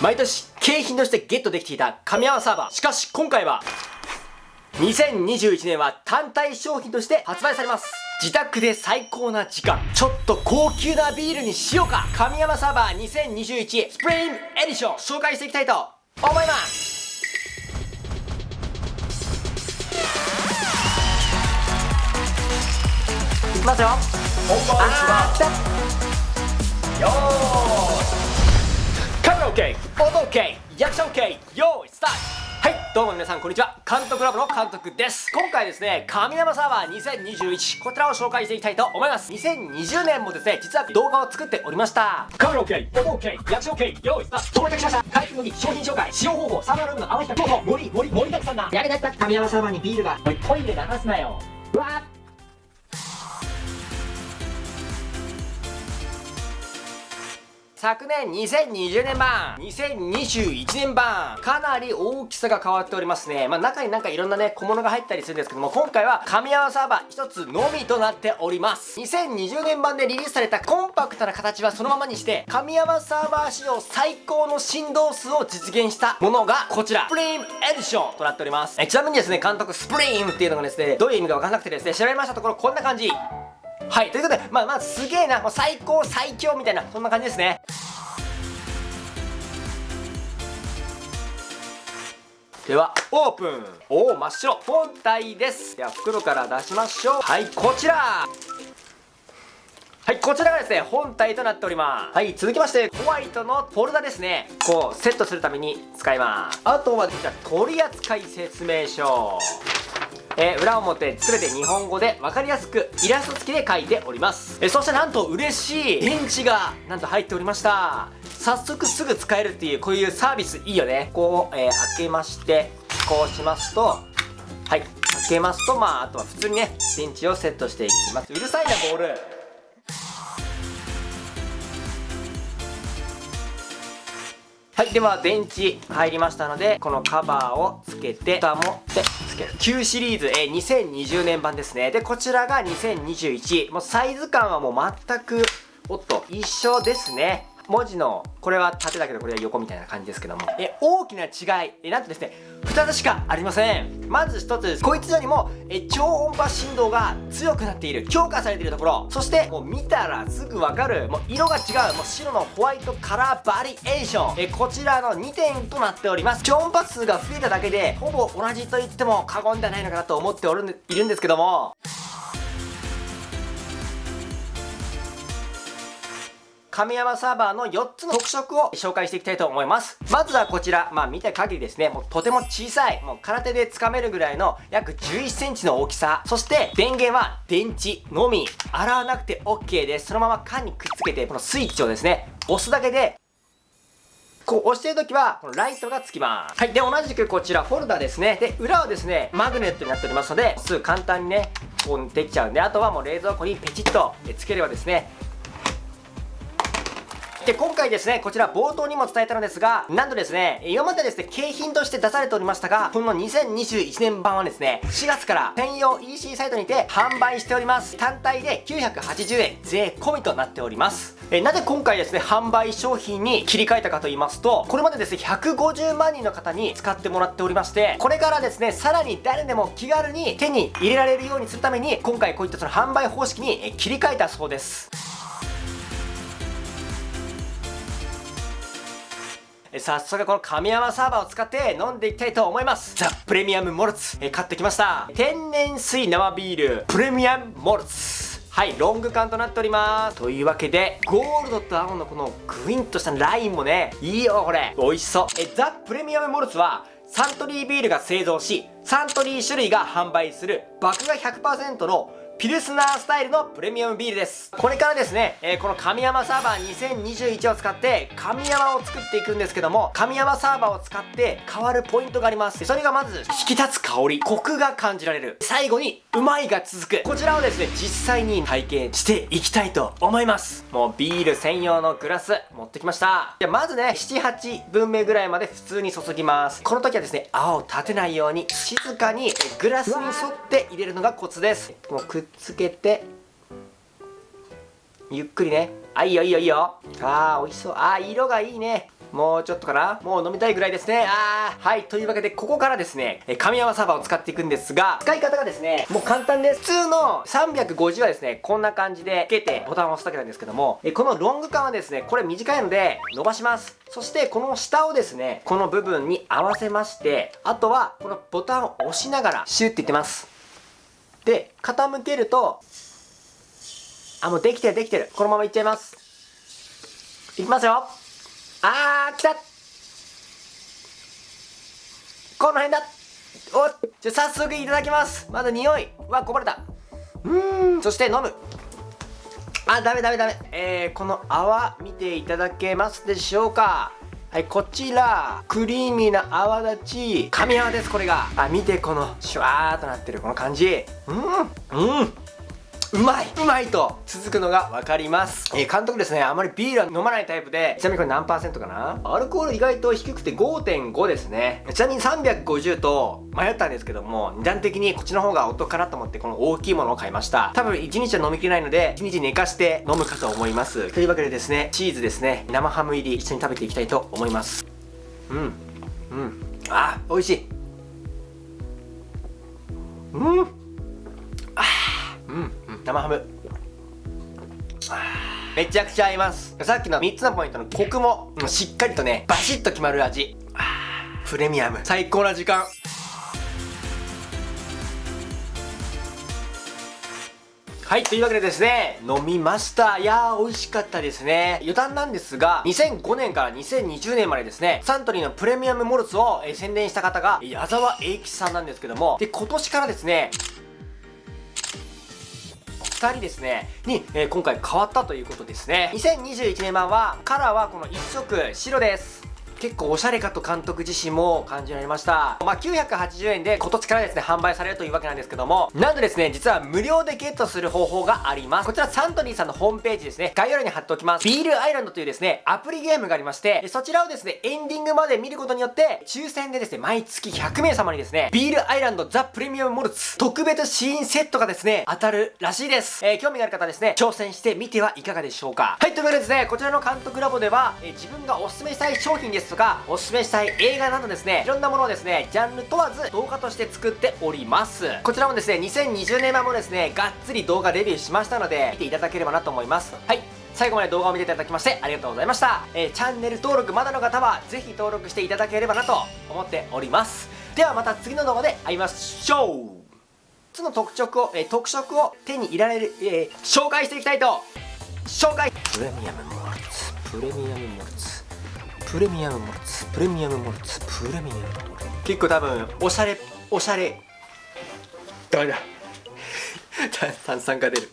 毎年景品としてゲットできていた神山サーバー。しかし今回は2021年は単体商品として発売されます。自宅で最高な時間。ちょっと高級なビールにしようか。神山サーバー2021スプリングエディション紹介していきたいと思います。いきますよ。本番よカメラ OK 音 OK 役者 OK 用意スタート。はいどうも皆さんこんにちは。監督ラボの監督です。今回ですね神山サーバー2021こちらを紹介していきたいと思います。2020年もですね実は動画を作っておりました。カメラ OK 音 OK 役者 OK 用意スタート。到着しました開封の儀商品紹介使用方法サーバールームの合わせた候補盛り盛り盛りだ。くさんなやりだした神山サーバーにビールが。おいトイレ流すなよ。うわー昨年2020年版。2021年版。かなり大きさが変わっておりますね。まあ中になんかいろんなね小物が入ったりするんですけども今回は神山サーバー一つのみとなっております。2020年版でリリースされたコンパクトな形はそのままにして神山サーバー仕様最高の振動数を実現したものがこちら。スプリームエディションとなっております。えちなみにですね監督スプリームっていうのがですねどういう意味かわかんなくてですね調べましたところこんな感じ。はいということでまあまあすげえなもう最高最強みたいなそんな感じですねではオープンおお真っ白本体ですでは袋から出しましょうはいこちらはい、こちらがですね、本体となっております。はい、続きまして、ホワイトのフォルダですね。こう、セットするために使います。あとは、こちら、取扱説明書。えー裏表全て日本語で分かりやすくイラスト付きで書いております、えーそしてなんと嬉しい電池がなんと入っておりました。早速すぐ使えるっていうこういうサービスいいよね。こう、えー開けましてこうしますとはい開けますとまああとは普通にね電池をセットしていきます。うるさいなボール。はい、では電池入りましたので、このカバーをつけて、蓋もでつける。旧シリーズ、えー2020年版ですね。で、こちらが2021。もうサイズ感はもう全く、おっと、一緒ですね。文字の、これは縦だけどこれは横みたいな感じですけども。え、大きな違い、え、なんとですね、2つしかありません。まず1つです、こいつよりも、え、超音波振動が強くなっている、強化されているところ。そして、もう見たらすぐわかる、もう色が違う、もう白のホワイトカラーバリエーション。え、こちらの2点となっております。超音波数が増えただけで、ほぼ同じと言っても過言ではないのかなと思っておるんでいるんですけども、神山サーバーの4つの特色を紹介していきたいと思います。まずはこちら、まあ見た限りですね、もうとても小さい、もう空手で掴めるぐらいの約11センチの大きさ。そして電源は電池のみ。洗わなくて OK です。そのまま缶にくっつけて、このスイッチをですね、押すだけでこう押してる時は、このライトがつきます。はい。で、同じくこちら、フォルダですね。で、裏はですね、マグネットになっておりますので、すぐ簡単にね、こうできちゃうんで、あとはもう冷蔵庫にペチッとつければですね、で、今回ですね、こちら冒頭にも伝えたのですが、なんとですね、今までですね、景品として出されておりましたが、この2021年版はですね、4月から専用 EC サイトにて販売しております。単体で980円税込みとなっております。えなぜ今回ですね、販売商品に切り替えたかと言いますと、これまでですね、150万人の方に使ってもらっておりまして、これからですね、さらに誰でも気軽に手に入れられるようにするために、今回こういったその販売方式に切り替えたそうです。早速この神山サーバーを使って飲んでいきたいと思います。ザ・プレミアムモルツ。え買ってきました。天然水生ビールプレミアムモルツ。はいロング缶となっております。というわけでゴールドと青のこのグインとしたラインもねいいよこれ。美味しそう。えザ・プレミアムモルツはサントリービールが製造しサントリー種類が販売する麦芽100%のピルスナースタイルのプレミアムビールです。これからですね、えーこの神山サーバー2021を使って神山を作っていくんですけども、神山サーバーを使って変わるポイントがあります。それがまず、引き立つ香り、コクが感じられる。最後に、うまいが続く。こちらをですね、実際に体験していきたいと思います。もうビール専用のグラス持ってきました。じゃまずね、7、8分目ぐらいまで普通に注ぎます。この時はですね、泡を立てないように静かにグラスに沿って入れるのがコツです。もうくっつけて、ゆっくりね。あ、いいよいいよいいよ。あー、美味しそう。あー、色がいいね。もうちょっとかなもう飲みたいぐらいですねあーはいというわけでここからですねえ神山サーバーを使っていくんですが使い方がですねもう簡単です普通の350はですねこんな感じでつけてボタンを押すだけなんですけどもえこのロング缶はですねこれ短いので伸ばしますそしてこの下をですねこの部分に合わせましてあとはこのボタンを押しながらシュッていってますで傾けるとあもうできてるできてる。このままいっちゃいます。いきますよ。あー来た。この辺だ。おじゃ早速いただきます。まだ匂い。うわこぼれた。うん。そして飲む。あダメダメダメ。えー、この泡見ていただけますでしょうか。はいこちらクリーミーな泡立ち神泡ですこれが。あ見てこのシュワーっとなってるこの感じ。うんうん。うまいうまいと続くのが分かります。えー、監督ですね、あまりビールは飲まないタイプで、ちなみにこれ何パーセントかな？アルコール意外と低くて5.5ですね。ちなみに350と迷ったんですけども、値段的にこっちの方がお得かなと思ってこの大きいものを買いました。多分1日は飲みきれないので、1日寝かして飲むかと思います。というわけでですね、チーズですね、生ハム入り一緒に食べていきたいと思います。うん。うん。あ、美味しい。うん。生ハム。めちゃくちゃ合います。さっきの3つのポイントのコクもしっかりとねバシッと決まる味。プレミアム。最高な時間。はい、というわけでですね、飲みました。いやー、美味しかったですね。余談なんですが、2005年から2020年までですね、サントリーのプレミアムモルツを、えー、宣伝した方が、矢沢永吉さんなんですけども、で、今年からですね、2人ですね、に、えー、今回変わったということですね。2021年版は、カラーはこの1色白です。結構おしゃれかと監督自身も感じられました。まあ、980円で今年からですね、販売されるというわけなんですけども、なんとですね、実は無料でゲットする方法があります。こちらサントリーさんのホームページですね、概要欄に貼っておきます。ビールアイランドというですね、アプリゲームがありまして、そちらをですね、エンディングまで見ることによって、抽選でですね、毎月100名様にですね、ビールアイランドザ・プレミアムモルツ特別シーンセットがですね、当たるらしいです。えー、興味がある方ですね、挑戦してみてはいかがでしょうか。はい、というわけでですね、こちらの監督ラボでは、えー、自分がおすすめしたい商品ですですとか、おすすめしたい映画などですね、いろんなものをですね、ジャンル問わず動画として作っております。こちらもですね、2020年版もですね、がっつり動画レビューしましたので、見ていただければなと思います。はい。最後まで動画を見ていただきましてありがとうございました。えー、チャンネル登録まだの方はぜひ登録していただければなと思っております。ではまた次の動画で会いましょうつの特色を、えー、特色を手に入れられる、えー、紹介していきたいと紹介プレミアムモルツプレミアムモルツプレミアムモルツプレミアムモルツプレミアムモルツ結構多分おしゃれおしゃれダメだ炭酸が出る